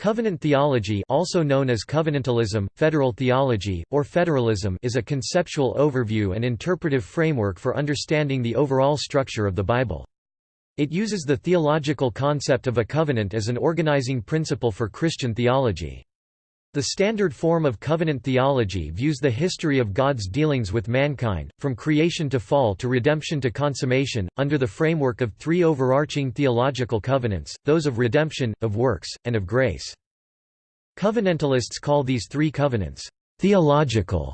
Covenant theology also known as covenantalism, federal theology, or federalism is a conceptual overview and interpretive framework for understanding the overall structure of the Bible. It uses the theological concept of a covenant as an organizing principle for Christian theology. The standard form of covenant theology views the history of God's dealings with mankind, from creation to fall to redemption to consummation, under the framework of three overarching theological covenants, those of redemption, of works, and of grace. Covenantalists call these three covenants, theological,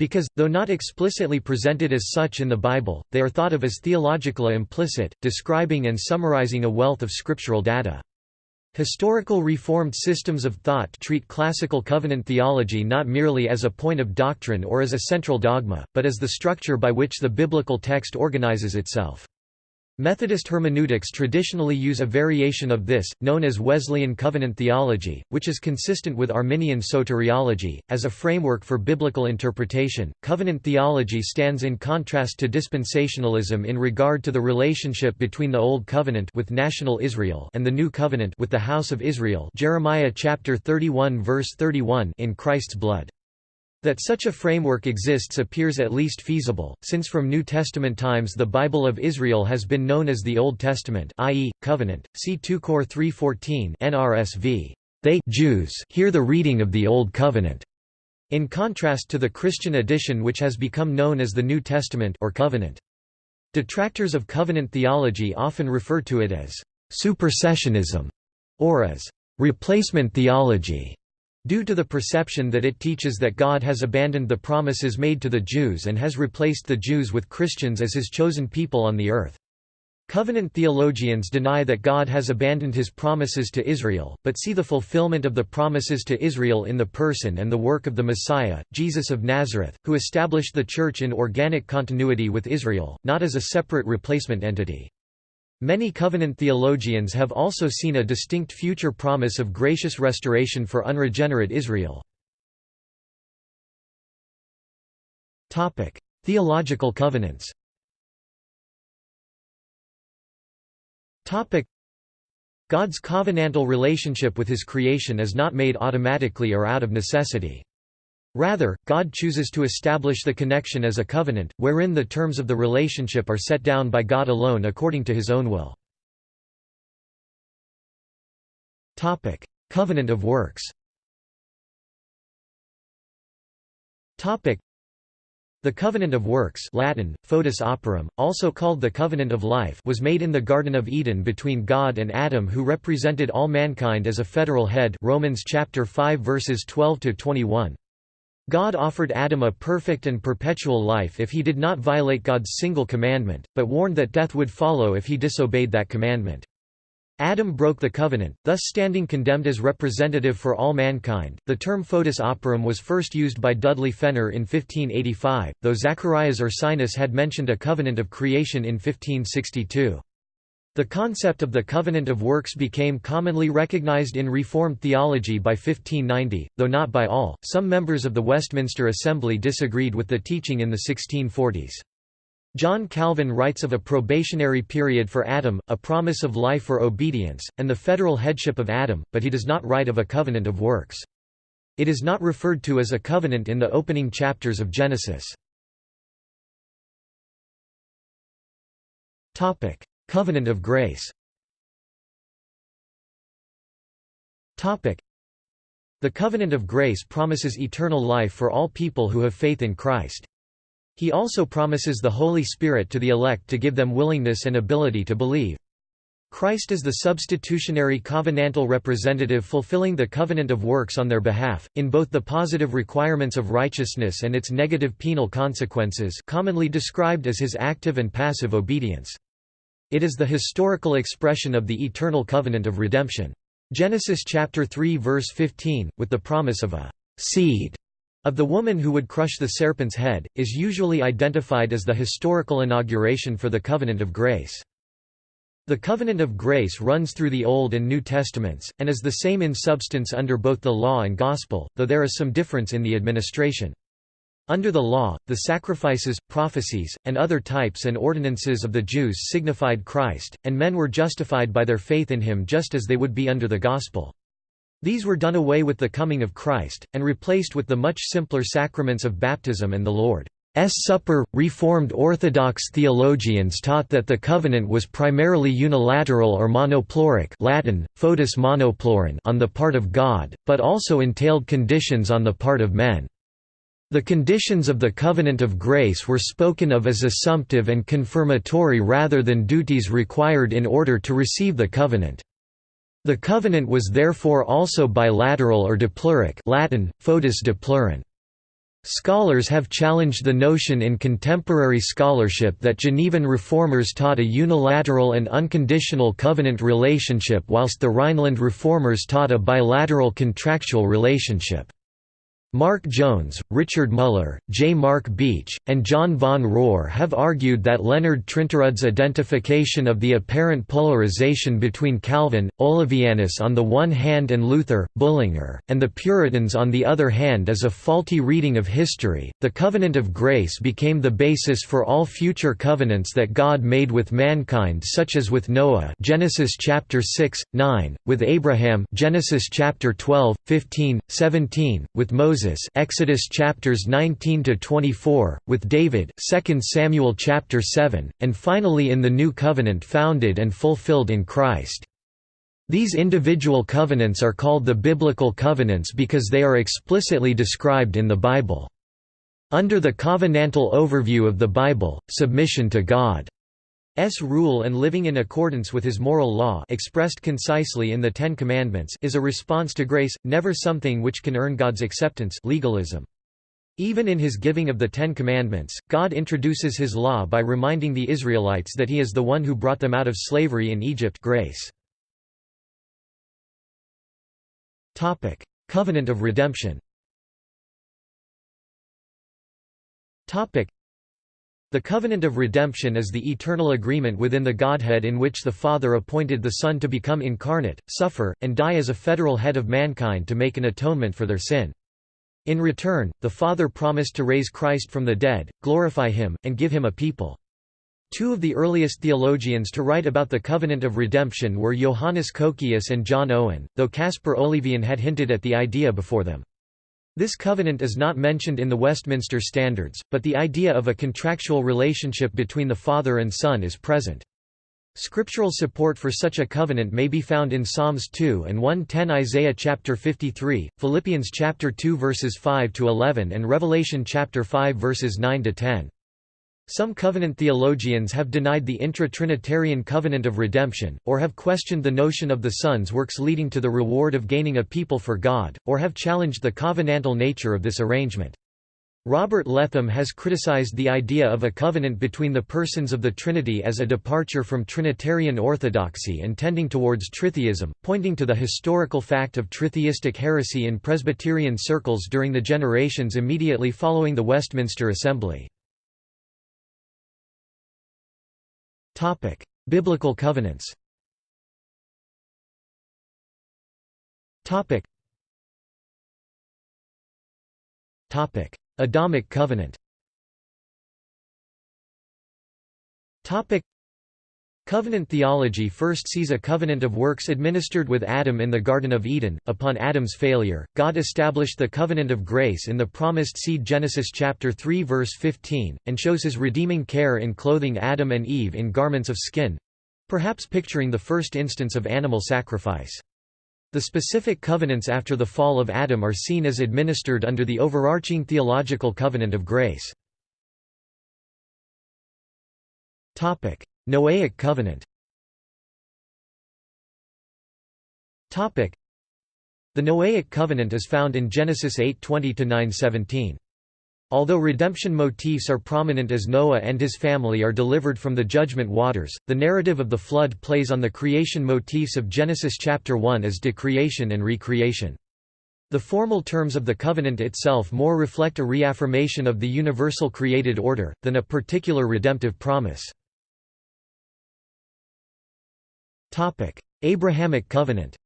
because, though not explicitly presented as such in the Bible, they are thought of as theological implicit, describing and summarizing a wealth of scriptural data. Historical Reformed systems of thought treat classical covenant theology not merely as a point of doctrine or as a central dogma, but as the structure by which the biblical text organizes itself. Methodist hermeneutics traditionally use a variation of this, known as Wesleyan covenant theology, which is consistent with Arminian soteriology. As a framework for biblical interpretation, covenant theology stands in contrast to dispensationalism in regard to the relationship between the Old Covenant with national Israel and the New Covenant with the house of Israel. Jeremiah chapter 31 verse 31 in Christ's blood. That such a framework exists appears at least feasible, since from New Testament times the Bible of Israel has been known as the Old Testament i.e., Covenant, see 2 Cor 3.14 NRSV. They Jews hear the reading of the Old Covenant, in contrast to the Christian edition which has become known as the New Testament or Covenant. Detractors of covenant theology often refer to it as supersessionism or as replacement theology. Due to the perception that it teaches that God has abandoned the promises made to the Jews and has replaced the Jews with Christians as his chosen people on the earth. Covenant theologians deny that God has abandoned his promises to Israel, but see the fulfillment of the promises to Israel in the person and the work of the Messiah, Jesus of Nazareth, who established the Church in organic continuity with Israel, not as a separate replacement entity. Many covenant theologians have also seen a distinct future promise of gracious restoration for unregenerate Israel. Theological covenants God's covenantal relationship with his creation is not made automatically or out of necessity. Rather, God chooses to establish the connection as a covenant, wherein the terms of the relationship are set down by God alone according to his own will. Covenant of works the Covenant of Works Latin, Foedus Operum, also called the Covenant of Life was made in the Garden of Eden between God and Adam who represented all mankind as a federal head Romans chapter 5 verses 12 to 21. God offered Adam a perfect and perpetual life if he did not violate God's single commandment, but warned that death would follow if he disobeyed that commandment. Adam broke the covenant, thus standing condemned as representative for all mankind. The term foedus operum was first used by Dudley Fenner in 1585, though Zacharias Ursinus had mentioned a covenant of creation in 1562. The concept of the covenant of works became commonly recognized in Reformed theology by 1590, though not by all. Some members of the Westminster Assembly disagreed with the teaching in the 1640s. John Calvin writes of a probationary period for Adam, a promise of life or obedience, and the federal headship of Adam, but he does not write of a covenant of works. It is not referred to as a covenant in the opening chapters of Genesis. Covenant of Grace The Covenant of Grace promises eternal life for all people who have faith in Christ. He also promises the Holy Spirit to the elect to give them willingness and ability to believe. Christ is the substitutionary covenantal representative fulfilling the covenant of works on their behalf, in both the positive requirements of righteousness and its negative penal consequences commonly described as his active and passive obedience. It is the historical expression of the eternal covenant of redemption. Genesis chapter 3 verse 15, with the promise of a seed of the woman who would crush the serpent's head, is usually identified as the historical inauguration for the covenant of grace. The covenant of grace runs through the Old and New Testaments, and is the same in substance under both the law and gospel, though there is some difference in the administration. Under the law, the sacrifices, prophecies, and other types and ordinances of the Jews signified Christ, and men were justified by their faith in him just as they would be under the gospel. These were done away with the coming of Christ, and replaced with the much simpler sacraments of baptism and the Lord's Supper. Reformed Orthodox theologians taught that the covenant was primarily unilateral or monopleuric Latin, monopleuron on the part of God, but also entailed conditions on the part of men. The conditions of the covenant of grace were spoken of as assumptive and confirmatory rather than duties required in order to receive the covenant. The covenant was therefore also bilateral or dipleuric Latin, foedus dipleuron). Scholars have challenged the notion in contemporary scholarship that Genevan reformers taught a unilateral and unconditional covenant relationship whilst the Rhineland reformers taught a bilateral contractual relationship. Mark Jones, Richard Muller, J. Mark Beach, and John von Rohr have argued that Leonard Trinterud's identification of the apparent polarization between Calvin, Olevianus on the one hand and Luther, Bullinger, and the Puritans on the other hand is a faulty reading of history. The covenant of grace became the basis for all future covenants that God made with mankind such as with Noah Genesis chapter 6, 9, with Abraham Genesis chapter 12, 15, 17, with Moses Moses Exodus chapters 19 to 24, with David 2 Samuel chapter 7, and finally in the New Covenant founded and fulfilled in Christ. These individual covenants are called the biblical covenants because they are explicitly described in the Bible. Under the covenantal overview of the Bible, submission to God S rule and living in accordance with his moral law expressed concisely in the Ten Commandments is a response to grace, never something which can earn God's acceptance legalism. Even in his giving of the Ten Commandments, God introduces his law by reminding the Israelites that he is the one who brought them out of slavery in Egypt grace. Covenant of redemption the covenant of redemption is the eternal agreement within the Godhead in which the Father appointed the Son to become incarnate, suffer, and die as a federal head of mankind to make an atonement for their sin. In return, the Father promised to raise Christ from the dead, glorify him, and give him a people. Two of the earliest theologians to write about the covenant of redemption were Johannes Cocceius and John Owen, though Caspar Olevian had hinted at the idea before them. This covenant is not mentioned in the Westminster Standards, but the idea of a contractual relationship between the father and son is present. Scriptural support for such a covenant may be found in Psalms 2 and 110 Isaiah chapter 53, Philippians chapter 2 verses 5 to 11 and Revelation chapter 5 verses 9 to 10. Some covenant theologians have denied the intra-Trinitarian covenant of redemption, or have questioned the notion of the Son's works leading to the reward of gaining a people for God, or have challenged the covenantal nature of this arrangement. Robert Letham has criticized the idea of a covenant between the persons of the Trinity as a departure from Trinitarian orthodoxy and tending towards tritheism, pointing to the historical fact of tritheistic heresy in Presbyterian circles during the generations immediately following the Westminster Assembly. Topic: Biblical covenants. Topic. Topic: Adamic covenant. Topic: Covenant theology first sees a covenant of works administered with Adam in the Garden of Eden. Upon Adam's failure, God established the covenant of grace in the promised seed Genesis chapter 3 verse 15 and shows his redeeming care in clothing Adam and Eve in garments of skin, perhaps picturing the first instance of animal sacrifice. The specific covenants after the fall of Adam are seen as administered under the overarching theological covenant of grace. Topic: Noahic covenant The Noahic covenant is found in Genesis 8:20–9:17. Although redemption motifs are prominent as Noah and his family are delivered from the judgment waters, the narrative of the flood plays on the creation motifs of Genesis chapter 1 as decreation and recreation. The formal terms of the covenant itself more reflect a reaffirmation of the universal created order, than a particular redemptive promise. Abrahamic covenant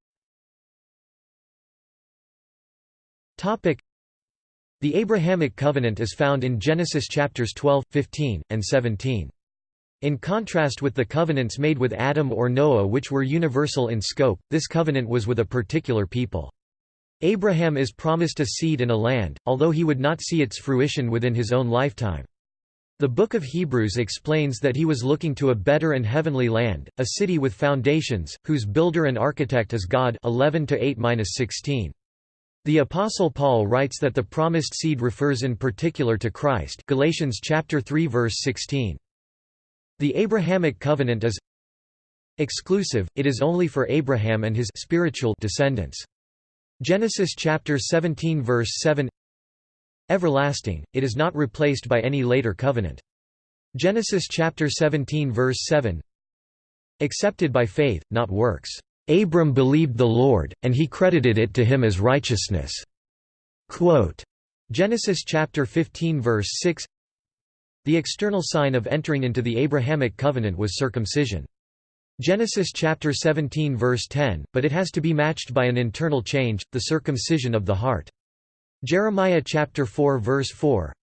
The Abrahamic covenant is found in Genesis chapters 12, 15, and 17. In contrast with the covenants made with Adam or Noah which were universal in scope, this covenant was with a particular people. Abraham is promised a seed and a land, although he would not see its fruition within his own lifetime. The Book of Hebrews explains that he was looking to a better and heavenly land, a city with foundations, whose builder and architect is God 11 -16. The Apostle Paul writes that the promised seed refers in particular to Christ Galatians chapter 3 verse 16. The Abrahamic covenant is exclusive, it is only for Abraham and his spiritual descendants. Genesis chapter 17 verse 7 Everlasting, it is not replaced by any later covenant. Genesis chapter 17 verse 7 Accepted by faith, not works. Abram believed the Lord, and he credited it to him as righteousness. Quote, Genesis chapter 15 verse 6 The external sign of entering into the Abrahamic covenant was circumcision. Genesis chapter 17 verse 10, but it has to be matched by an internal change, the circumcision of the heart. Jeremiah chapter 4 verse 4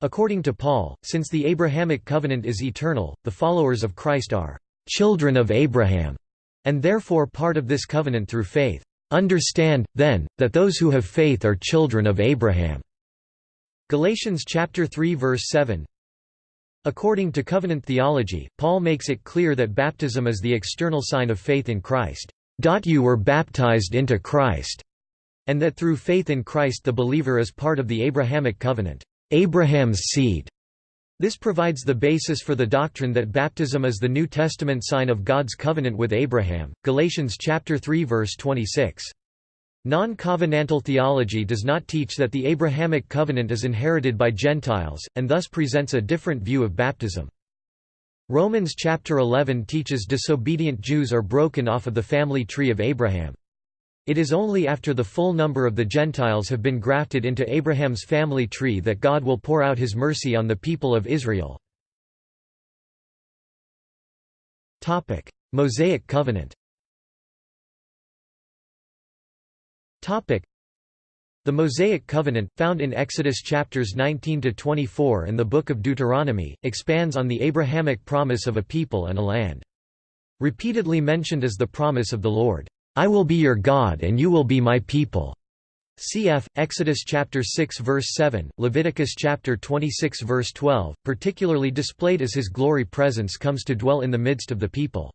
According to Paul, since the Abrahamic covenant is eternal, the followers of Christ are children of Abraham, and therefore part of this covenant through faith. Understand, then, that those who have faith are children of Abraham. Galatians chapter 3 verse 7 According to covenant theology, Paul makes it clear that baptism is the external sign of faith in Christ. You were baptized into Christ, and that through faith in Christ the believer is part of the Abrahamic covenant, Abraham's seed. This provides the basis for the doctrine that baptism is the New Testament sign of God's covenant with Abraham. Galatians chapter 3 verse 26. Non-covenantal theology does not teach that the Abrahamic covenant is inherited by Gentiles, and thus presents a different view of baptism. Romans chapter 11 teaches disobedient Jews are broken off of the family tree of Abraham. It is only after the full number of the Gentiles have been grafted into Abraham's family tree that God will pour out his mercy on the people of Israel. Mosaic covenant The Mosaic Covenant, found in Exodus chapters 19–24 and the Book of Deuteronomy, expands on the Abrahamic promise of a people and a land. Repeatedly mentioned as the promise of the Lord, "'I will be your God and you will be my people' Cf. Exodus chapter 6 verse 7, Leviticus chapter 26 verse 12, particularly displayed as his glory presence comes to dwell in the midst of the people.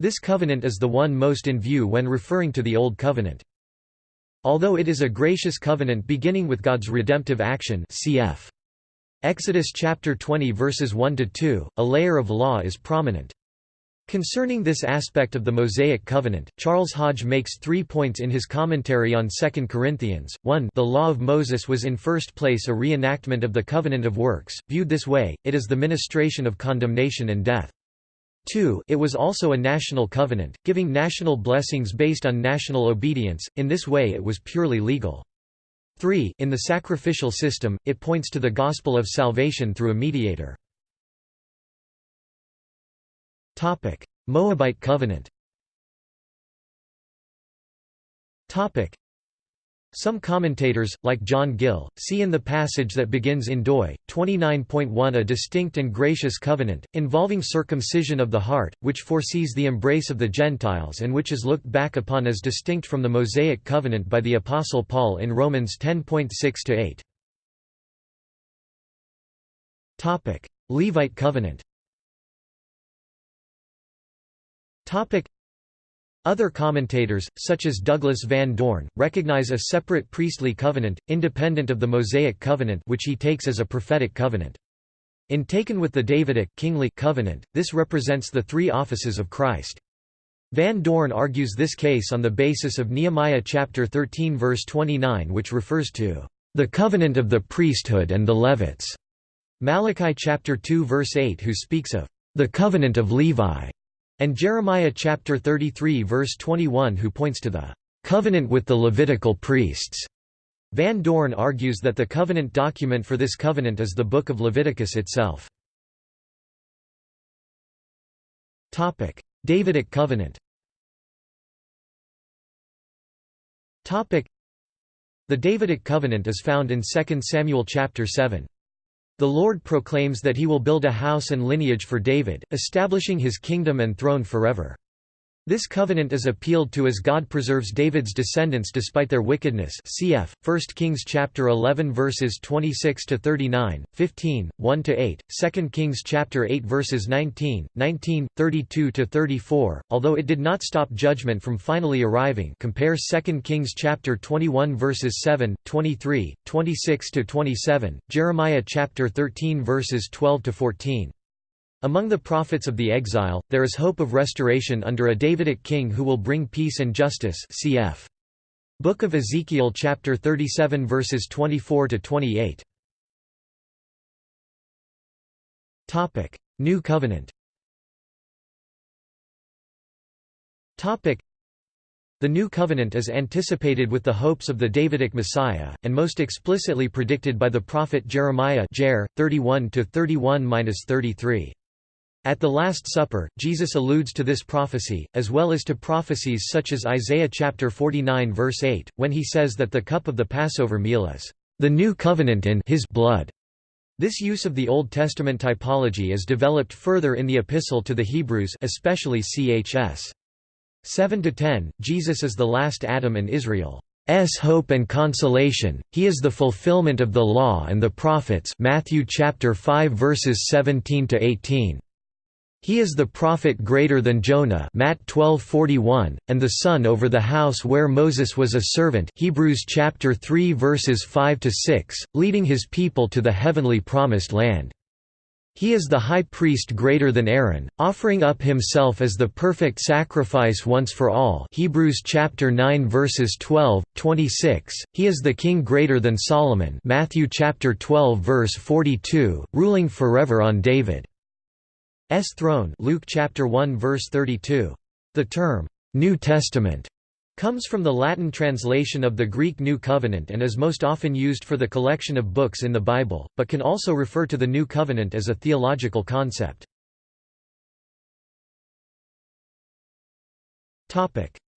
This covenant is the one most in view when referring to the Old Covenant. Although it is a gracious covenant beginning with God's redemptive action cf. Exodus chapter 20 verses 1 to 2, a layer of law is prominent. Concerning this aspect of the Mosaic covenant, Charles Hodge makes three points in his commentary on 2 Corinthians. 1 The law of Moses was in first place a reenactment of the covenant of works, viewed this way, it is the ministration of condemnation and death. 2 It was also a national covenant, giving national blessings based on national obedience, in this way it was purely legal. 3 In the sacrificial system, it points to the gospel of salvation through a mediator. Moabite covenant. Some commentators, like John Gill, see in the passage that begins in Doi, 29.1 a distinct and gracious covenant, involving circumcision of the heart, which foresees the embrace of the Gentiles and which is looked back upon as distinct from the Mosaic covenant by the Apostle Paul in Romans 10.6–8. Levite covenant other commentators, such as Douglas Van Dorn, recognize a separate priestly covenant, independent of the Mosaic covenant which he takes as a prophetic covenant. In taken with the Davidic kingly covenant, this represents the three offices of Christ. Van Dorn argues this case on the basis of Nehemiah chapter 13 verse 29 which refers to the covenant of the priesthood and the Levites. Malachi chapter 2 verse 8 who speaks of the covenant of Levi and Jeremiah chapter 33 verse 21 who points to the covenant with the Levitical priests. Van Dorn argues that the covenant document for this covenant is the Book of Leviticus itself. Topic: Davidic covenant Topic: The Davidic covenant is found in 2 Samuel chapter 7. The Lord proclaims that he will build a house and lineage for David, establishing his kingdom and throne forever. This covenant is appealed to as God preserves David's descendants despite their wickedness cf. 1 Kings chapter 11 verses 26 to 39, 15, 1 to 8, 2 Kings chapter 8 verses 19, 19, 32 to 34. Although it did not stop judgment from finally arriving. Compare 2 Kings chapter 21 verses 7, 23, 26 to 27, Jeremiah chapter 13 verses 12 to 14. Among the prophets of the exile, there is hope of restoration under a Davidic king who will bring peace and justice cf. Book of Ezekiel chapter 37 verses 24 to 28. Topic: New Covenant. Topic: The New Covenant is anticipated with the hopes of the Davidic Messiah and most explicitly predicted by the prophet Jeremiah Jer 31 to 31-33. At the Last Supper, Jesus alludes to this prophecy, as well as to prophecies such as Isaiah chapter 49 verse 8, when he says that the cup of the Passover meal is the new covenant in his blood. This use of the Old Testament typology is developed further in the Epistle to the Hebrews especially chs. 7–10, Jesus is the last Adam and Israel's hope and consolation, he is the fulfillment of the law and the prophets Matthew chapter 5 verses 17 to 18. He is the prophet greater than Jonah Matt 12:41 and the son over the house where Moses was a servant Hebrews chapter 3 verses 5 to 6 leading his people to the heavenly promised land. He is the high priest greater than Aaron offering up himself as the perfect sacrifice once for all Hebrews chapter 9 verses 12 26 He is the king greater than Solomon Matthew chapter 12 verse 42 ruling forever on David throne Luke chapter 1 verse 32. The term New Testament comes from the Latin translation of the Greek New Covenant and is most often used for the collection of books in the Bible, but can also refer to the New Covenant as a theological concept.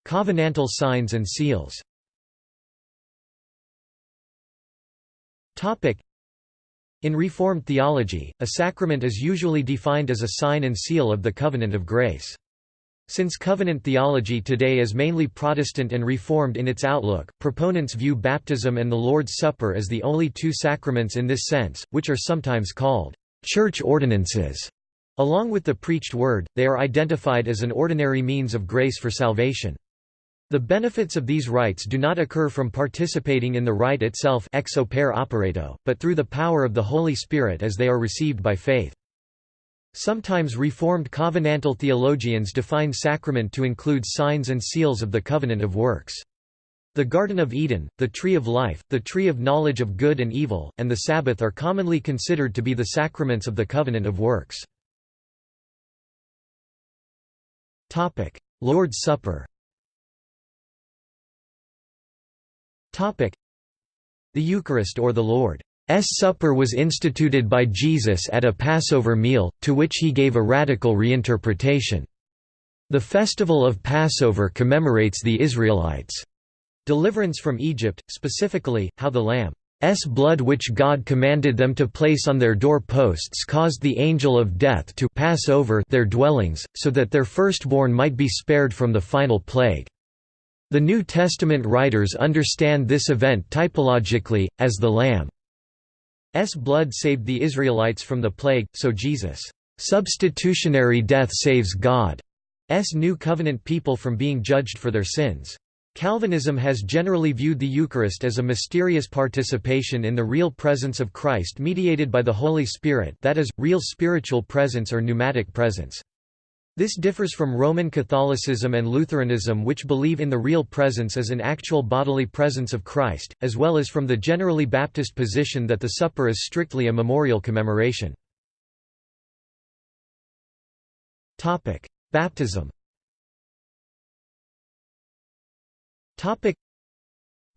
Covenantal signs and seals. In Reformed theology, a sacrament is usually defined as a sign and seal of the covenant of grace. Since covenant theology today is mainly Protestant and Reformed in its outlook, proponents view baptism and the Lord's Supper as the only two sacraments in this sense, which are sometimes called church ordinances. Along with the preached word, they are identified as an ordinary means of grace for salvation. The benefits of these rites do not occur from participating in the rite itself ex opere operato, but through the power of the Holy Spirit as they are received by faith. Sometimes Reformed covenantal theologians define sacrament to include signs and seals of the covenant of works. The Garden of Eden, the Tree of Life, the Tree of Knowledge of Good and Evil, and the Sabbath are commonly considered to be the sacraments of the covenant of works. Lord's Supper The Eucharist or the Lord's Supper was instituted by Jesus at a Passover meal, to which he gave a radical reinterpretation. The festival of Passover commemorates the Israelites' deliverance from Egypt, specifically, how the Lamb's blood which God commanded them to place on their door-posts caused the angel of death to pass over their dwellings, so that their firstborn might be spared from the final plague. The New Testament writers understand this event typologically, as the Lamb's blood saved the Israelites from the plague, so Jesus' substitutionary death saves God's New Covenant people from being judged for their sins. Calvinism has generally viewed the Eucharist as a mysterious participation in the real presence of Christ mediated by the Holy Spirit that is, real spiritual presence or pneumatic presence. This differs from Roman Catholicism and Lutheranism which believe in the real presence as an actual bodily presence of Christ, as well as from the generally Baptist position that the supper is strictly a memorial commemoration. Baptism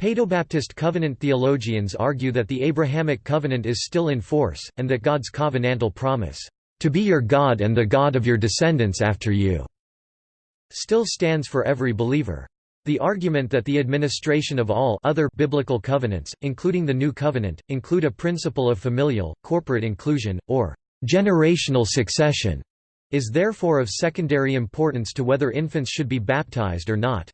Paedobaptist covenant theologians argue that the Abrahamic covenant is still in force, and that God's covenantal promise, to be your God and the God of your descendants after you, still stands for every believer. The argument that the administration of all other biblical covenants, including the New Covenant, include a principle of familial, corporate inclusion, or generational succession, is therefore of secondary importance to whether infants should be baptized or not.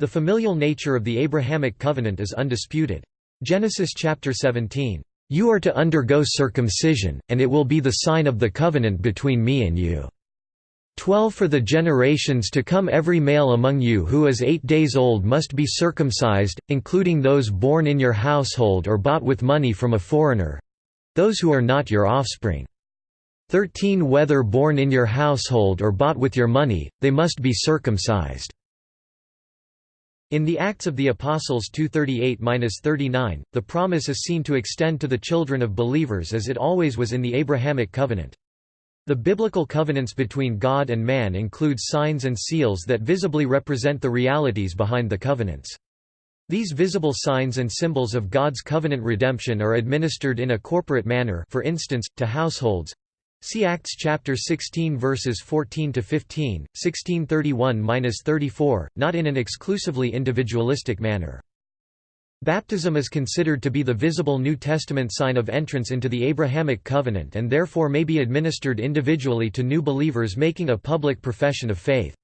The familial nature of the Abrahamic covenant is undisputed. Genesis chapter 17, "You are to undergo circumcision, and it will be the sign of the covenant between me and you." 12 For the generations to come every male among you who is eight days old must be circumcised, including those born in your household or bought with money from a foreigner—those who are not your offspring. 13 Whether born in your household or bought with your money, they must be circumcised. In the Acts of the Apostles 238–39, the promise is seen to extend to the children of believers as it always was in the Abrahamic covenant. The biblical covenants between God and man include signs and seals that visibly represent the realities behind the covenants. These visible signs and symbols of God's covenant redemption are administered in a corporate manner for instance, to households, See Acts chapter 16 verses 14 to 15, 1631-34, not in an exclusively individualistic manner. Baptism is considered to be the visible New Testament sign of entrance into the Abrahamic covenant and therefore may be administered individually to new believers making a public profession of faith.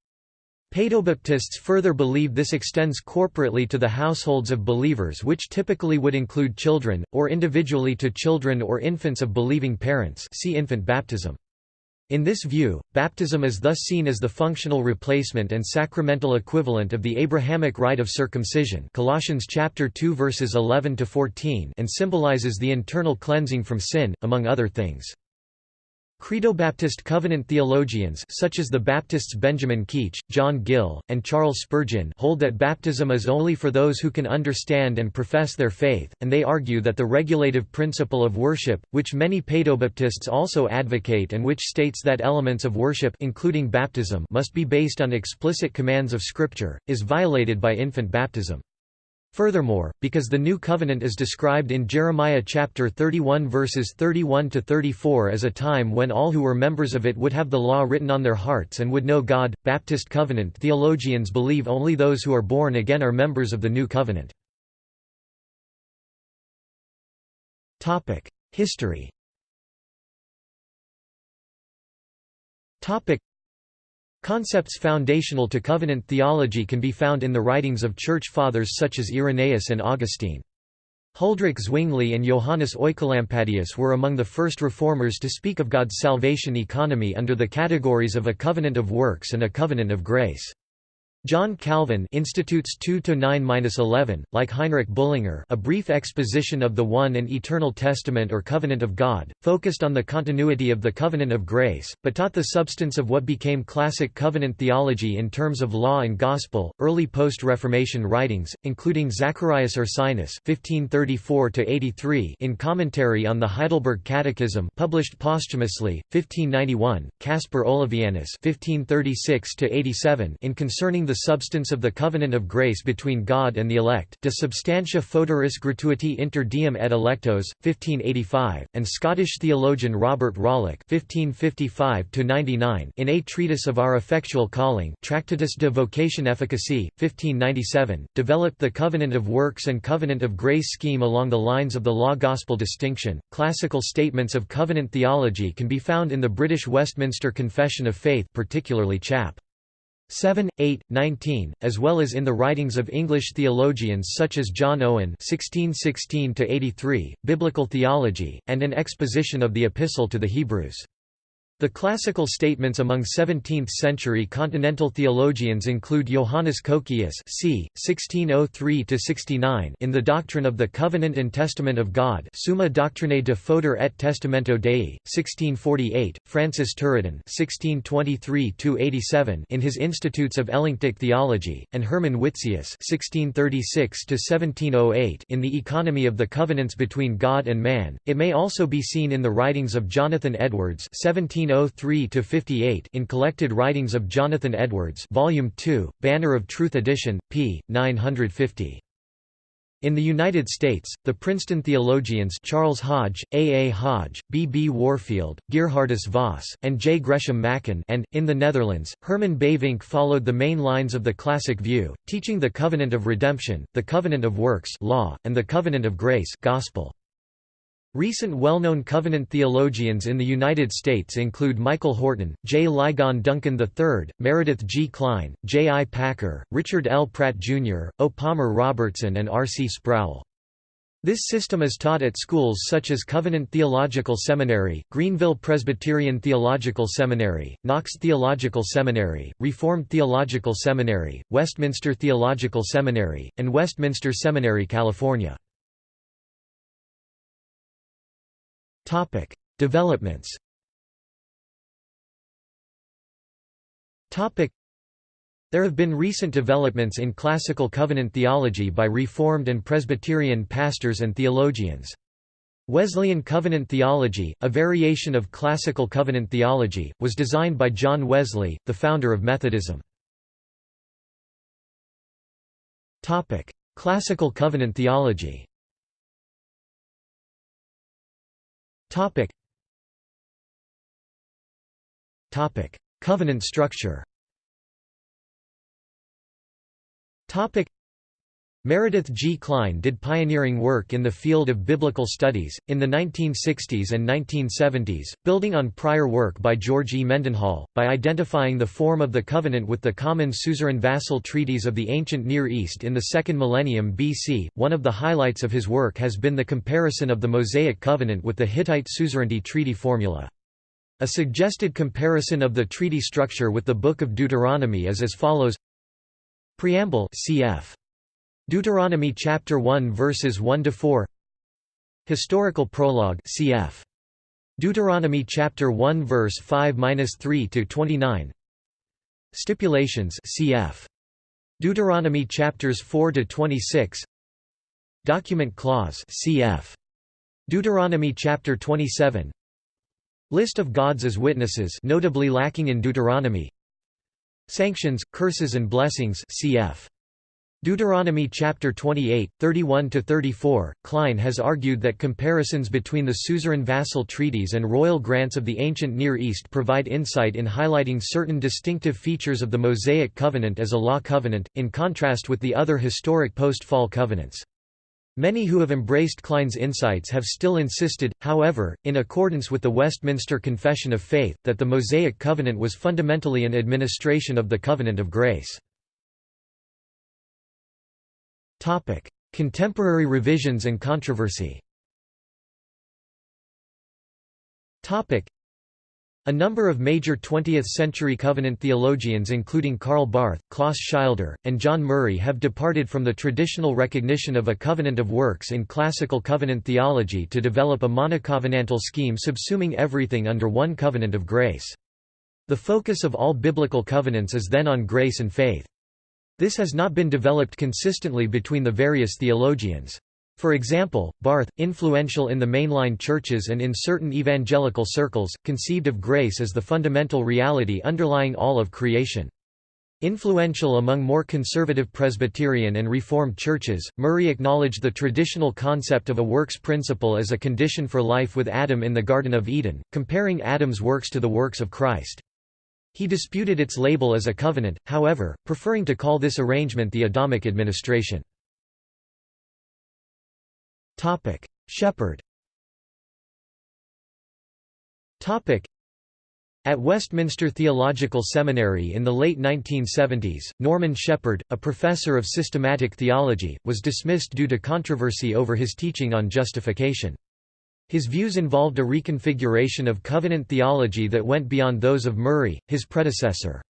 Paedobaptists further believe this extends corporately to the households of believers which typically would include children, or individually to children or infants of believing parents see infant baptism. In this view, baptism is thus seen as the functional replacement and sacramental equivalent of the Abrahamic rite of circumcision Colossians chapter 2 verses 11 to 14 and symbolizes the internal cleansing from sin among other things. Credo-Baptist Covenant theologians such as the Baptists Benjamin Keach, John Gill, and Charles Spurgeon hold that baptism is only for those who can understand and profess their faith, and they argue that the regulative principle of worship, which many Paedobaptists also advocate and which states that elements of worship including baptism must be based on explicit commands of Scripture, is violated by infant baptism. Furthermore, because the new covenant is described in Jeremiah chapter 31 verses 31 to 34 as a time when all who were members of it would have the law written on their hearts and would know God, Baptist covenant theologians believe only those who are born again are members of the new covenant. Topic: History. Topic: Concepts foundational to covenant theology can be found in the writings of Church Fathers such as Irenaeus and Augustine. Huldrych Zwingli and Johannes Oecolampadius were among the first reformers to speak of God's salvation economy under the categories of a covenant of works and a covenant of grace. John Calvin Institutes 2-9-11, like Heinrich Bullinger A Brief Exposition of the One and Eternal Testament or Covenant of God, focused on the continuity of the Covenant of Grace, but taught the substance of what became classic covenant theology in terms of law and gospel. Early post-Reformation writings, including Zacharias Ursinus (1534–83) in commentary on the Heidelberg Catechism, published posthumously, 1591, Caspar Olevianus (1536–87) in concerning the substance of the covenant of grace between God and the elect De substantia foederis gratuiti inter Deum et electos, 1585, and Scottish theologian Robert Rollock (1555–99) in A Treatise of Our Effectual Calling Tractatus de Vocation Efficacy, 1597, developed the covenant of works and covenant of grace scheme along the lines of the law-gospel distinction. Classical statements of covenant theology can be found in the British Westminster Confession of Faith particularly chap. 7, 8, 19, as well as in the writings of English theologians such as John Owen (1616–83), Biblical Theology, and an exposition of the Epistle to the Hebrews. The classical statements among 17th-century continental theologians include Johannes Cocceius c. 1603–69 in The Doctrine of the Covenant and Testament of God Summa Doctrinae de Foedere et Testamento Dei, 1648, Francis Turretin 1623–87 in his Institutes of Elenctic Theology, and Hermann Witsius 1636–1708 in The Economy of the Covenants between God and Man. It may also be seen in the writings of Jonathan Edwards 17 1903–58 in Collected Writings of Jonathan Edwards Volume 2, Banner of Truth edition, p. 950. In the United States, the Princeton theologians Charles Hodge, A. A. Hodge, B. B. Warfield, Gerhardus Vos, and J. Gresham Machen and, in the Netherlands, Herman Bavinck followed the main lines of the classic view, teaching the covenant of redemption, the covenant of works law, and the covenant of grace gospel. Recent well-known covenant theologians in the United States include Michael Horton, J. Ligon Duncan III, Meredith G. Kline, J. I. Packer, Richard L. Pratt Jr., O. Palmer Robertson and R. C. Sproul. This system is taught at schools such as Covenant Theological Seminary, Greenville Presbyterian Theological Seminary, Knox Theological Seminary, Reformed Theological Seminary, Westminster Theological Seminary, and Westminster Seminary, California. Topic: Developments. Topic: There have been recent developments in classical covenant theology by Reformed and Presbyterian pastors and theologians. Wesleyan covenant theology, a variation of classical covenant theology, was designed by John Wesley, the founder of Methodism. Topic: Classical covenant theology. Topic. Topic: Covenant structure. Topic. Meredith G. Kline did pioneering work in the field of biblical studies, in the 1960s and 1970s, building on prior work by George E. Mendenhall, by identifying the form of the covenant with the common suzerain vassal treaties of the ancient Near East in the second millennium BC. One of the highlights of his work has been the comparison of the Mosaic covenant with the Hittite suzerainty treaty formula. A suggested comparison of the treaty structure with the Book of Deuteronomy is as follows Preamble cf. Deuteronomy chapter 1 verses 1 to 4 Historical prologue cf. Deuteronomy chapter 1 verse 5-3 to 29 Stipulations cf. Deuteronomy chapters 4 to 26 Document clause cf. Deuteronomy chapter 27 List of gods as witnesses notably lacking in Deuteronomy. Sanctions, curses and blessings cf Deuteronomy chapter 28, 31–34, Kline has argued that comparisons between the suzerain vassal treaties and royal grants of the ancient Near East provide insight in highlighting certain distinctive features of the Mosaic covenant as a law covenant, in contrast with the other historic post-fall covenants. Many who have embraced Kline's insights have still insisted, however, in accordance with the Westminster Confession of Faith, that the Mosaic covenant was fundamentally an administration of the covenant of grace. Topic: Contemporary revisions and controversy. Topic: A number of major 20th-century covenant theologians including Karl Barth, Klaas Schilder, and John Murray have departed from the traditional recognition of a covenant of works in classical covenant theology to develop a monocovenantal scheme subsuming everything under one covenant of grace. The focus of all biblical covenants is then on grace and faith. This has not been developed consistently between the various theologians. For example, Barth, influential in the mainline churches and in certain evangelical circles, conceived of grace as the fundamental reality underlying all of creation. Influential among more conservative Presbyterian and Reformed churches, Murray acknowledged the traditional concept of a works principle as a condition for life with Adam in the Garden of Eden, comparing Adam's works to the works of Christ. He disputed its label as a covenant, however, preferring to call this arrangement the Adamic administration. Shepherd at Westminster Theological Seminary in the late 1970s, Norman Shepherd, a professor of systematic theology, was dismissed due to controversy over his teaching on justification. His views involved a reconfiguration of covenant theology that went beyond those of Murray, his predecessor.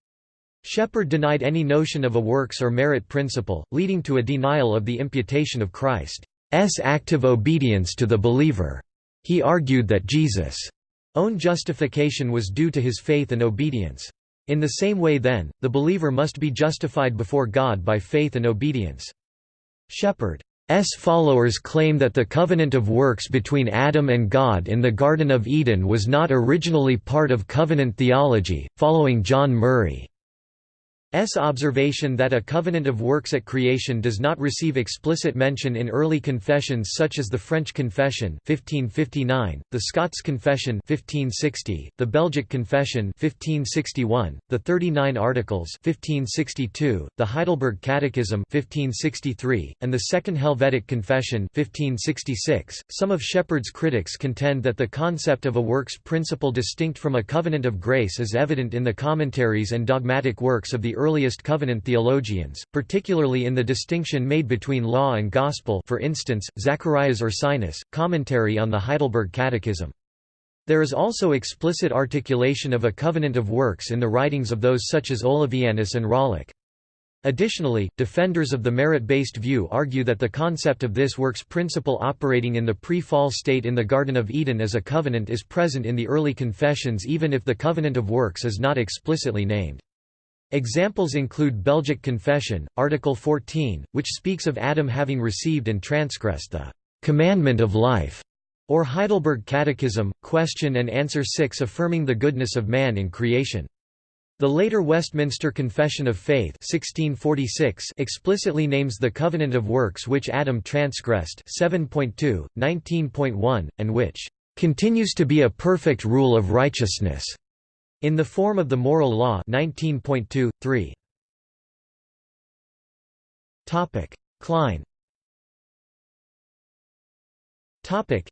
Shepherd denied any notion of a works or merit principle, leading to a denial of the imputation of Christ's active obedience to the believer. He argued that Jesus' own justification was due to his faith and obedience. In the same way then, the believer must be justified before God by faith and obedience. Shepherd S followers claim that the covenant of works between Adam and God in the Garden of Eden was not originally part of covenant theology, following John Murray. S. observation that a covenant of works at creation does not receive explicit mention in early confessions such as the French Confession 1559, the Scots Confession 1560, the Belgic Confession 1561, the 39 Articles 1562, the Heidelberg Catechism 1563, and the Second Helvetic Confession 1566. .Some of Shepherd's critics contend that the concept of a works principle distinct from a covenant of grace is evident in the commentaries and dogmatic works of the earliest covenant theologians, particularly in the distinction made between law and gospel for instance, Zacharias Ursinus, commentary on the Heidelberg Catechism. There is also explicit articulation of a covenant of works in the writings of those such as Olevianus and Rollock. Additionally, defenders of the merit-based view argue that the concept of this works principle operating in the pre-fall state in the Garden of Eden as a covenant is present in the early confessions even if the covenant of works is not explicitly named. Examples include Belgic Confession, Article 14, which speaks of Adam having received and transgressed the commandment of life, or Heidelberg Catechism, Question and Answer 6 affirming the goodness of man in creation. The later Westminster Confession of Faith 1646 explicitly names the covenant of works which Adam transgressed 7.2, 19.1, and which "...continues to be a perfect rule of righteousness." In the form of the moral law 19.2, 3. Topic: Kline. Topic: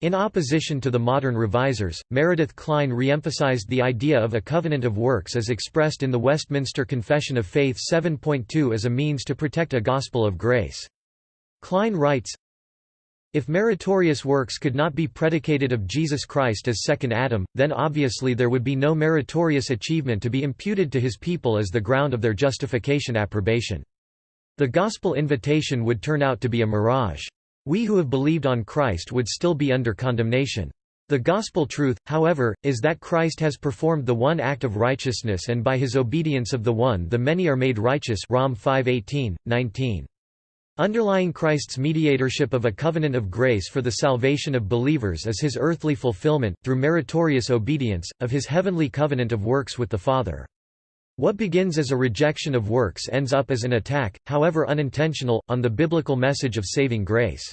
In opposition to the modern revisers, Meredith Kline re-emphasized the idea of a covenant of works as expressed in the Westminster Confession of Faith 7.2 as a means to protect a gospel of grace. Kline writes, if meritorious works could not be predicated of Jesus Christ as second Adam, then obviously there would be no meritorious achievement to be imputed to his people as the ground of their justification approbation. The gospel invitation would turn out to be a mirage. We who have believed on Christ would still be under condemnation. The gospel truth, however, is that Christ has performed the one act of righteousness and by his obedience of the one the many are made righteous Rom 5:18, 19. Underlying Christ's mediatorship of a covenant of grace for the salvation of believers is his earthly fulfillment, through meritorious obedience, of his heavenly covenant of works with the Father. What begins as a rejection of works ends up as an attack, however unintentional, on the biblical message of saving grace.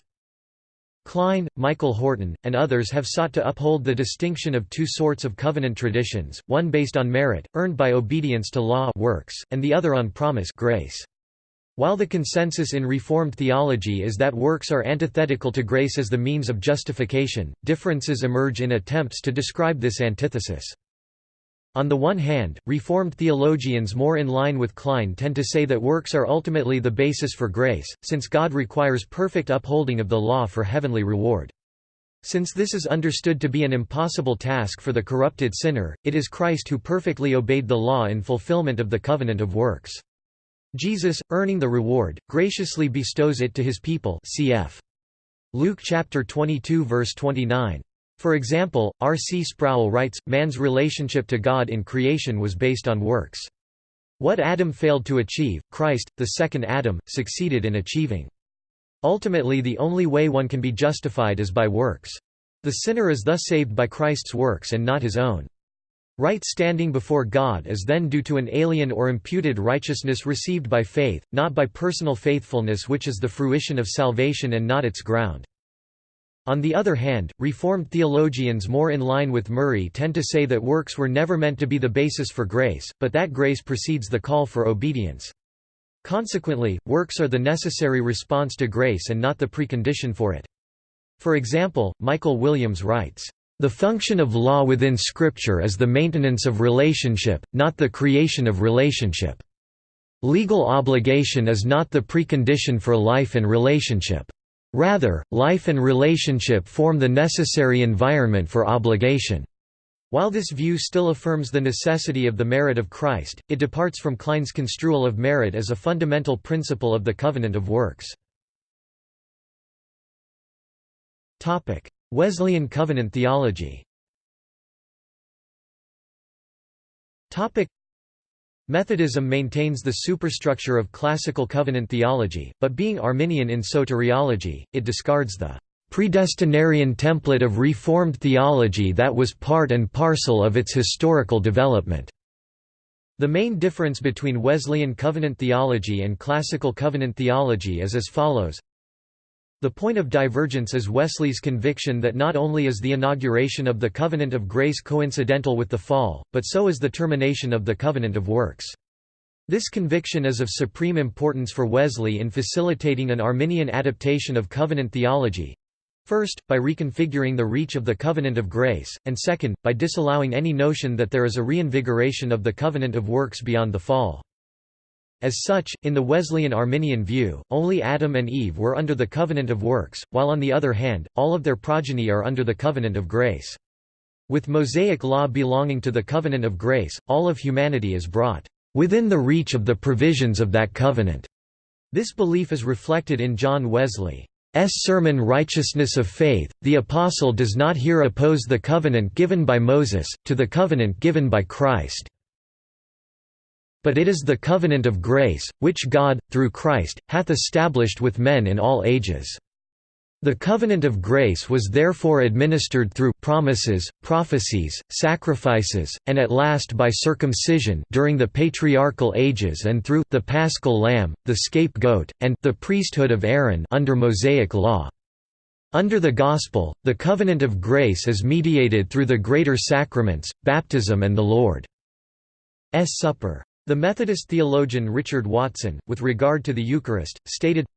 Kline, Michael Horton, and others have sought to uphold the distinction of two sorts of covenant traditions, one based on merit, earned by obedience to law works, and the other on promise grace. While the consensus in Reformed theology is that works are antithetical to grace as the means of justification, differences emerge in attempts to describe this antithesis. On the one hand, Reformed theologians more in line with Kline tend to say that works are ultimately the basis for grace, since God requires perfect upholding of the law for heavenly reward. Since this is understood to be an impossible task for the corrupted sinner, it is Christ who perfectly obeyed the law in fulfillment of the covenant of works. Jesus, earning the reward, graciously bestows it to his people cf. Luke chapter 22 verse 29. For example, R. C. Sproul writes, man's relationship to God in creation was based on works. What Adam failed to achieve, Christ, the second Adam, succeeded in achieving. Ultimately the only way one can be justified is by works. The sinner is thus saved by Christ's works and not his own. Right standing before God is then due to an alien or imputed righteousness received by faith, not by personal faithfulness which is the fruition of salvation and not its ground. On the other hand, Reformed theologians more in line with Murray tend to say that works were never meant to be the basis for grace, but that grace precedes the call for obedience. Consequently, works are the necessary response to grace and not the precondition for it. For example, Michael Williams writes, the function of law within Scripture is the maintenance of relationship, not the creation of relationship. Legal obligation is not the precondition for life and relationship. Rather, life and relationship form the necessary environment for obligation. While this view still affirms the necessity of the merit of Christ, it departs from Kline's construal of merit as a fundamental principle of the covenant of works. Wesleyan covenant theology Methodism maintains the superstructure of classical covenant theology, but being Arminian in soteriology, it discards the predestinarian template of Reformed theology that was part and parcel of its historical development. The main difference between Wesleyan covenant theology and classical covenant theology is as follows. The point of divergence is Wesley's conviction that not only is the inauguration of the covenant of grace coincidental with the fall, but so is the termination of the covenant of works. This conviction is of supreme importance for Wesley in facilitating an Arminian adaptation of covenant theology, First, by reconfiguring the reach of the covenant of grace, and second, by disallowing any notion that there is a reinvigoration of the covenant of works beyond the fall. As such, in the Wesleyan Arminian view, only Adam and Eve were under the covenant of works, while on the other hand, all of their progeny are under the covenant of grace. With Mosaic law belonging to the covenant of grace, all of humanity is brought within the reach of the provisions of that covenant. This belief is reflected in John Wesley. S sermon Righteousness of Faith, the Apostle does not here oppose the covenant given by Moses, to the covenant given by Christ. But it is the covenant of grace, which God, through Christ, hath established with men in all ages. The covenant of grace was therefore administered through promises, prophecies, sacrifices, and at last by circumcision during the patriarchal ages and through the paschal lamb, the scapegoat, and the priesthood of Aaron under Mosaic law. Under the Gospel, the covenant of grace is mediated through the greater sacraments, baptism and the Lord's Supper. The Methodist theologian Richard Watson, with regard to the Eucharist, stated,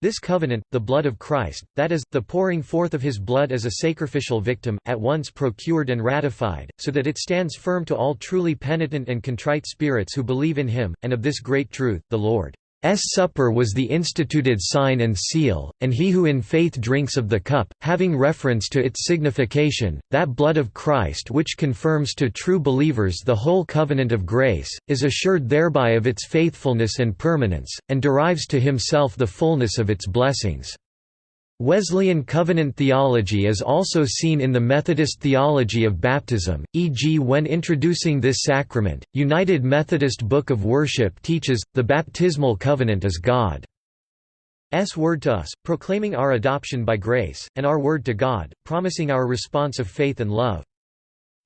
this covenant, the blood of Christ, that is, the pouring forth of his blood as a sacrificial victim, at once procured and ratified, so that it stands firm to all truly penitent and contrite spirits who believe in him, and of this great truth, the Lord. S supper was the instituted sign and seal, and he who in faith drinks of the cup, having reference to its signification, that blood of Christ which confirms to true believers the whole covenant of grace, is assured thereby of its faithfulness and permanence, and derives to himself the fullness of its blessings. Wesleyan covenant theology is also seen in the Methodist theology of baptism, e.g. when introducing this sacrament, United Methodist Book of Worship teaches, the baptismal covenant is God's word to us, proclaiming our adoption by grace, and our word to God, promising our response of faith and love.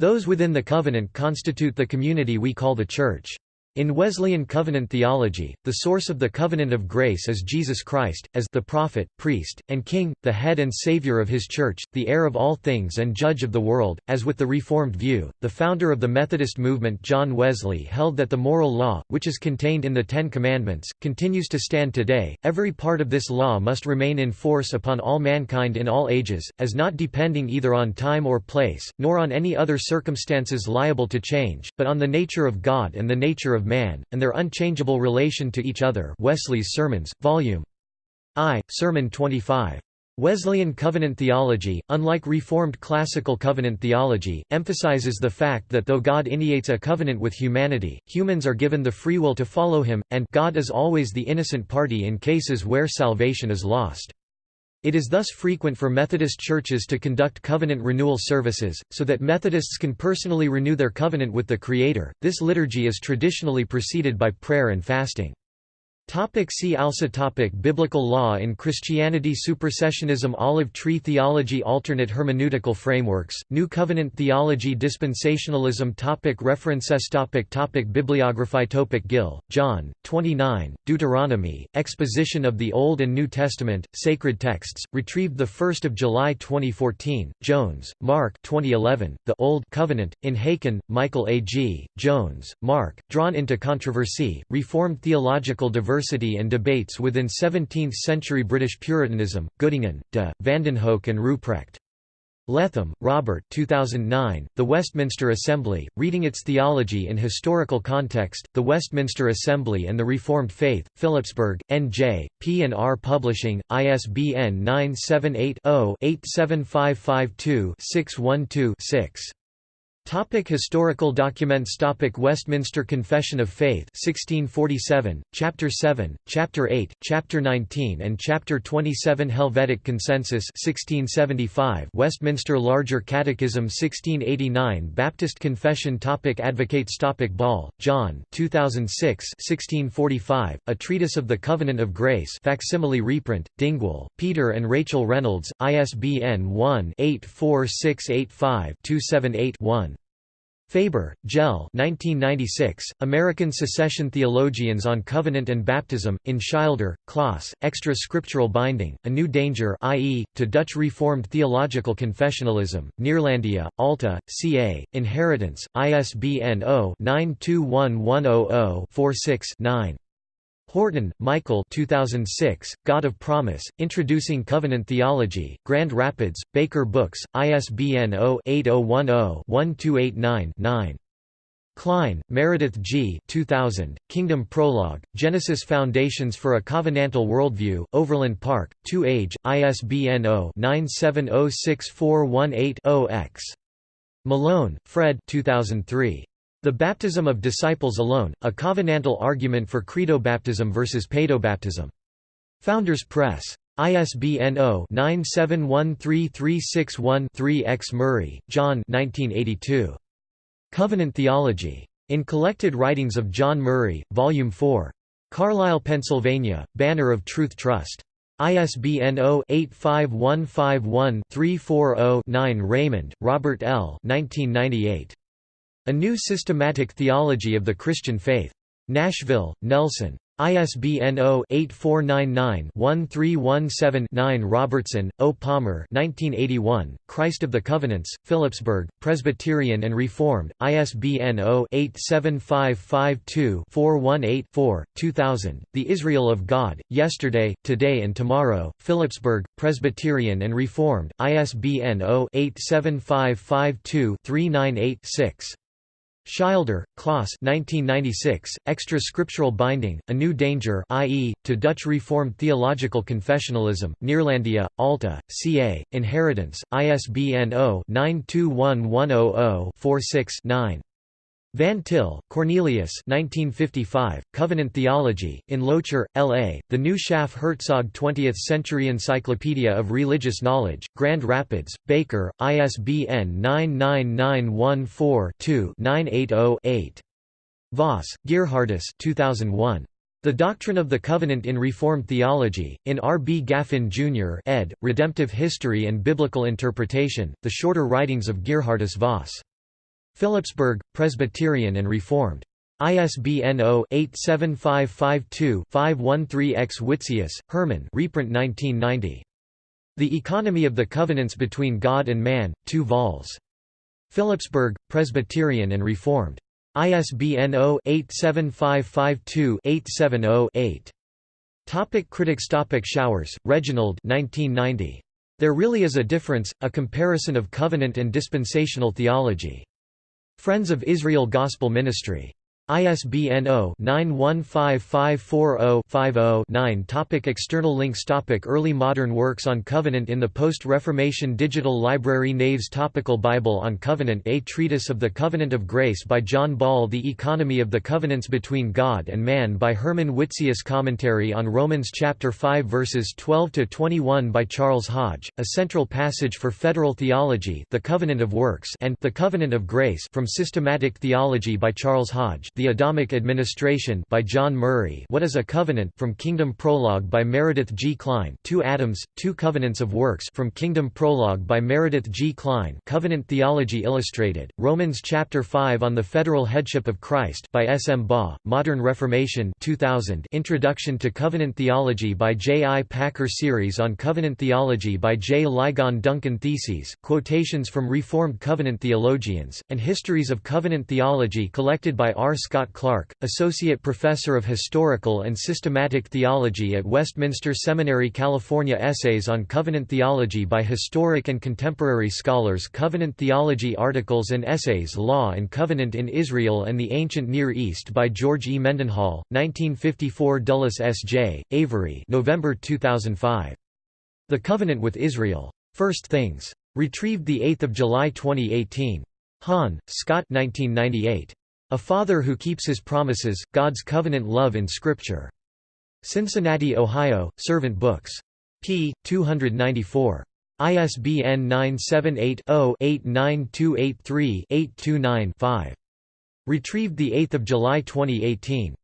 Those within the covenant constitute the community we call the Church. In Wesleyan covenant theology, the source of the covenant of grace is Jesus Christ, as the prophet, priest, and king, the head and savior of his church, the heir of all things and judge of the world. As with the Reformed view, the founder of the Methodist movement John Wesley held that the moral law, which is contained in the Ten Commandments, continues to stand today. Every part of this law must remain in force upon all mankind in all ages, as not depending either on time or place, nor on any other circumstances liable to change, but on the nature of God and the nature of man, and their unchangeable relation to each other Wesley's Sermons, Vol. I, Sermon 25. Wesleyan covenant theology, unlike Reformed classical covenant theology, emphasizes the fact that though God initiates a covenant with humanity, humans are given the free will to follow him, and God is always the innocent party in cases where salvation is lost. It is thus frequent for Methodist churches to conduct covenant renewal services, so that Methodists can personally renew their covenant with the Creator. This liturgy is traditionally preceded by prayer and fasting. Topic see also topic Biblical law in Christianity Supersessionism Olive tree theology Alternate hermeneutical frameworks, New Covenant theology Dispensationalism topic References topic topic Bibliography topic Gill, John, 29, Deuteronomy, Exposition of the Old and New Testament, Sacred Texts, retrieved 1 July 2014, Jones, Mark 2011, The Old Covenant, in Haykin, Michael A. G., Jones, Mark, Drawn into Controversy, Reformed Theological Diversity University and Debates within 17th-century British Puritanism, Göttingen, de, Vandenhoeck and Ruprecht. Letham, Robert 2009, The Westminster Assembly, Reading its Theology in Historical Context, The Westminster Assembly and the Reformed Faith, Phillipsburg, N.J., P&R Publishing, ISBN 978 0 87552 612 6. Topic historical documents Topic Westminster Confession of Faith 1647, Chapter 7, Chapter 8, Chapter 19 and Chapter 27 Helvetic Consensus 1675 Westminster Larger Catechism 1689 Baptist Confession Topic Advocates Topic Ball, John 2006 1645, A Treatise of the Covenant of Grace facsimile reprint, Dingwall, Peter and Rachel Reynolds, ISBN 1-84685-278-1. Faber, Jell 1996, American Secession Theologians on Covenant and Baptism, in Schilder, Klaas, Extra Scriptural Binding, A New Danger i.e., to Dutch Reformed Theological Confessionalism, Neerlandia, Alta, CA, Inheritance, ISBN 0-921100-46-9. Horton, Michael 2006, God of Promise, Introducing Covenant Theology, Grand Rapids, Baker Books, ISBN 0-8010-1289-9. Kline, Meredith G. 2000, Kingdom Prologue, Genesis Foundations for a Covenantal Worldview, Overland Park, 2 Age, ISBN 0-9706418-0-X. Malone, Fred 2003. The Baptism of Disciples Alone, a covenantal argument for credobaptism versus paedobaptism. Founders Press. ISBN 0-9713361-3 X. Murray, John Covenant Theology. In Collected Writings of John Murray, Volume 4. Carlisle, Pennsylvania, Banner of Truth Trust. ISBN 0-85151-340-9 Reymond, Robert L. 1998. A New Systematic Theology of the Christian Faith. Nashville, Nelson. ISBN 0-8499-1317-9 Robertson, O. Palmer 1981, Christ of the Covenants, Phillipsburg, Presbyterian and Reformed, ISBN 0-87552-418-4, 2000, The Israel of God, Yesterday, Today and Tomorrow, Phillipsburg, Presbyterian and Reformed, ISBN 0-87552-398-6. Schilder, Klaas 1996, Extra Scriptural Binding, A New Danger i.e., to Dutch Reformed Theological Confessionalism, Neerlandia, Alta, CA, Inheritance, ISBN 0-921100-46-9. Van Til, Cornelius 1955, Covenant Theology, in Loetscher, L.A., The New Schaff Herzog 20th Century Encyclopedia of Religious Knowledge, Grand Rapids, Baker, ISBN 99914-2-980-8. Vos, Geerhardus 2001. The Doctrine of the Covenant in Reformed Theology, in R. B. Gaffin, Jr. ed., Redemptive History and Biblical Interpretation, The Shorter Writings of Geerhardus Vos. Phillipsburg, Presbyterian and Reformed. ISBN 0-87552-513-X Witsius, Herman reprint 1990. The Economy of the Covenants Between God and Man, 2 vols. Phillipsburg, Presbyterian and Reformed. ISBN 0-87552-870-8. Topic critics Topic Showers, Reginald 1990. There Really Is a Difference, A Comparison of Covenant and Dispensational Theology. Friends of Israel Gospel Ministry. ISBN 0-915540-50-9 Topic External links. Topic Early modern works on Covenant in the Post-Reformation Digital Library. Naves Topical Bible on Covenant. A Treatise of the Covenant of Grace by John Ball. The Economy of the Covenants Between God and Man by Herman Witsius. Commentary on Romans chapter 5 verses 12–21 by Charles Hodge, A Central Passage for Federal Theology The Covenant of Works and The Covenant of Grace from Systematic Theology by Charles Hodge the Adamic Administration by John Murray What is a Covenant from Kingdom Prologue by Meredith G. Kline Two Adams, Two Covenants of Works from Kingdom Prologue by Meredith G. Kline Covenant Theology Illustrated, Romans Chapter 5 on the Federal Headship of Christ by S. M. Baugh, Modern Reformation 2000 Introduction to Covenant Theology by J. I. Packer Series on Covenant Theology by J. Ligon Duncan Theses, quotations from Reformed Covenant theologians, and histories of Covenant theology collected by R. Scott Clark, Associate Professor of Historical and Systematic Theology at Westminster Seminary California Essays on Covenant Theology by Historic and Contemporary Scholars Covenant Theology Articles and Essays Law and Covenant in Israel and the Ancient Near East by George E. Mendenhall, 1954 Dulles S. J., Avery November 2005. The Covenant with Israel. First Things. Retrieved 8 July 2018. Hahn, Scott 1998. A Father Who Keeps His Promises, God's Covenant Love in Scripture. Cincinnati, Ohio, Servant Books. p. 294. ISBN 978-0-89283-829-5. Retrieved 8 July 2018.